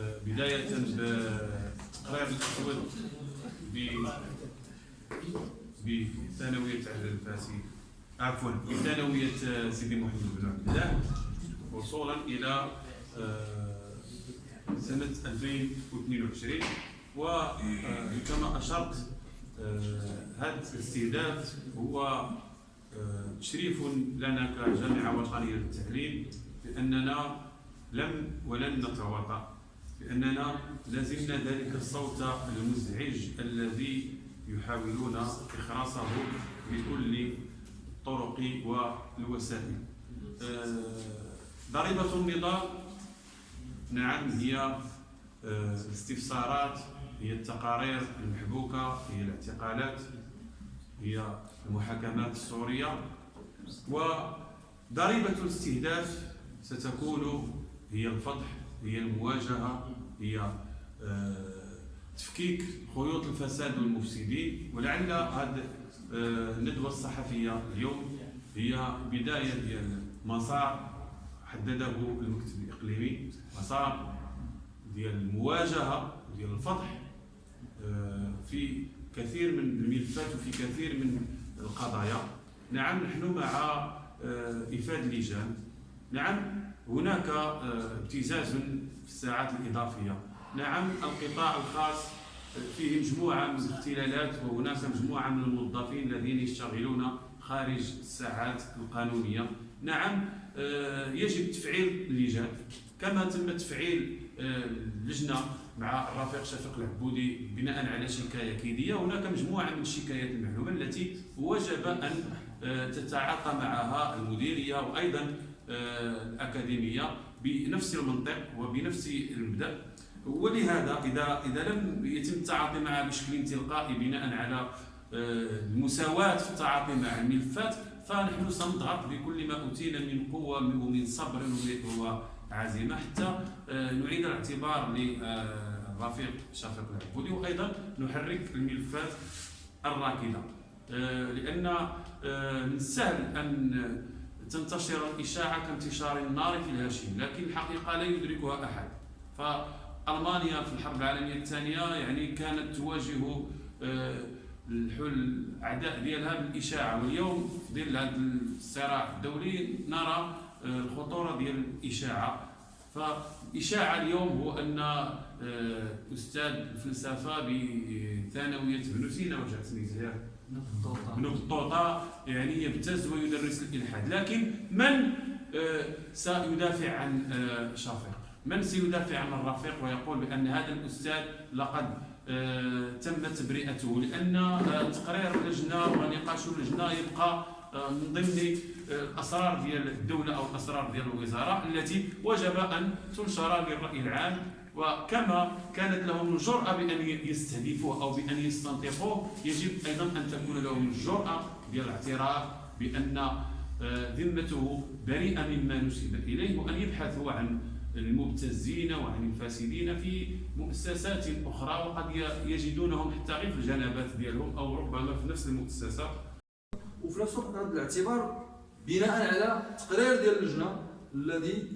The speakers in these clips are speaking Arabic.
آه، بداية بتقرير الأسود بثانوية الفاسي. عفوا بثانوية سيدي محمد بن عبد الله وصولا إلى آه، سنة 2022 وكما أشرت هذا الاستهداف هو تشريف لنا كجامعة وطنية للتعليم بأننا لم ولن نتواطأ. لأننا لازمنا ذلك الصوت المزعج الذي يحاولون إخراصه بكل الطرق والوسائل. آه، ضريبة النضال نعم هي آه، الاستفسارات هي التقارير المحبوكة هي الاعتقالات هي المحاكمات السورية وضريبة الاستهداف ستكون هي الفضح هي المواجهة هي آه، تفكيك خيوط الفساد والمفسدين. ولعل هذه آه، الندوة الصحفية اليوم هي بداية ديال مسار حدده المكتب الإقليمي مسار ديال المواجهة ديال الفضح آه، في كثير من الملفات وفي كثير من القضايا. نعم نحن مع إفادة اللجان نعم هناك آه، ابتزاز في الساعات الإضافية. نعم القطاع الخاص فيه مجموعة من الاختلالات وهناك مجموعة من الموظفين الذين يشتغلون خارج الساعات القانونية. نعم آه، يجب تفعيل اللجان. كما تم تفعيل آه، اللجنة مع الرفيق شفيق العبودي بناء على شكاية كيدية. هناك مجموعة من الشكايات المعلومة التي وجب أن تتعاطى معها المديرية وأيضا آه، الأكاديمية بنفس المنطق وبنفس المبدأ. ولهذا إذا إذا لم يتم التعاطي معها بشكل تلقائي بناء على آه، المساواة في التعاطي مع الملفات فنحن سنضغط بكل ما أوتينا من قوة ومن صبر وعزيمة حتى آه، نعيد الاعتبار للرفيق شفيق العبودي. وأيضا نحرك الملفات الراكدة لأن من السهل أن تنتشر الإشاعة كانتشار النار في الهشيم لكن الحقيقة لا يدركها أحد. فألمانيا في الحرب العالمية الثانية يعني كانت تواجه آه، الحل الاعداء ديالها بالإشاعة واليوم في ظل هذا الصراع الدولي نرى آه، الخطورة ديال الإشاعة. فالاشاعه اليوم هو أن آه، أستاذ الفلسفه بثانوية بن سينا وجعتني زياد ابن بطوطة يعني يبتز ويدرس الإلحاد. لكن من آه، سيدافع عن آه، شفيق من سيدافع عن الرفيق ويقول بأن هذا الأستاذ لقد تم تبرئته لأن تقرير اللجنة ونقاش اللجنة يبقى من ضمن الاسرار ديال الدولة أو الأسرار ديال الوزاره التي وجب أن تنشر للراي العام. وكما كانت لهم الجرأة بأن يستهدفوه أو بأن يستنطقوه يجب أيضا أن تكون لهم الجرأة ديال الاعتراف بأن آه، ذمته بريئة مما نسب إليه وأن يبحثوا عن المبتزين وعن الفاسدين في مؤسسات أخرى. وقد يجدونهم حتى غير في الجنبات ديالهم أو ربما في نفس المؤسسة. وفي نفس الوقت هذا الاعتبار بناء على تقرير ديال اللجنة الذي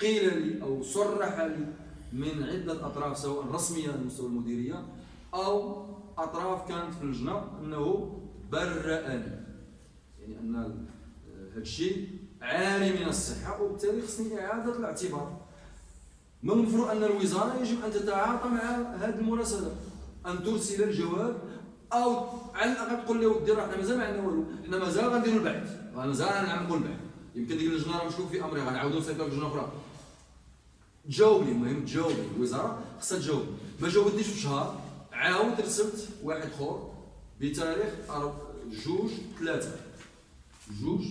قيل لي أو صرح لي من عدة أطراف سواء رسمية على مستوى المديرية أو أطراف كانت في اللجنة أنه برأني. يعني أن هذا الشيء عاري من الصحة وبالتالي خصني إعادة الاعتبار. من المفروض أن الوزارة يجب أن تتعاطى مع هذه المراسلة. أن ترسل الجواب أو على الأقل تقول لي ودي راه حنا مازال ما عندنا والو حنا مازال غنديروا البحث مازال غنعمقوا البحث يمكن ديك اللجنة راه مشكوك في أمرها غنعاودوا نسيطروا لجنة أخرى. تجاوبني المهم تجاوبني. الوزاره خصها تجاوب ما جاوبتنيش في شهر عاود رسلت واحد آخر بتاريخ جوج ثلاثة. جوج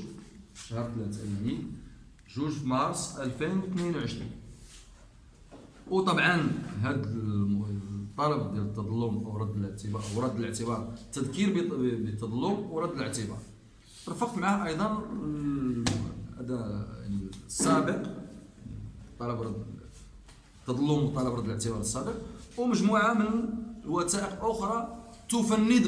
شهر ثلاثة يعني جوج مارس 2022 وطبعا هذا الطلب ديال التظلم أو رد الاعتبار أو رد الاعتبار. التذكير بالتظلم ورد الاعتبار. رفقت معه أيضا هذا يعني السابق طلب رد تظلم طلب رد الاعتبار السابق ومجموعة من الوثائق أخرى تفند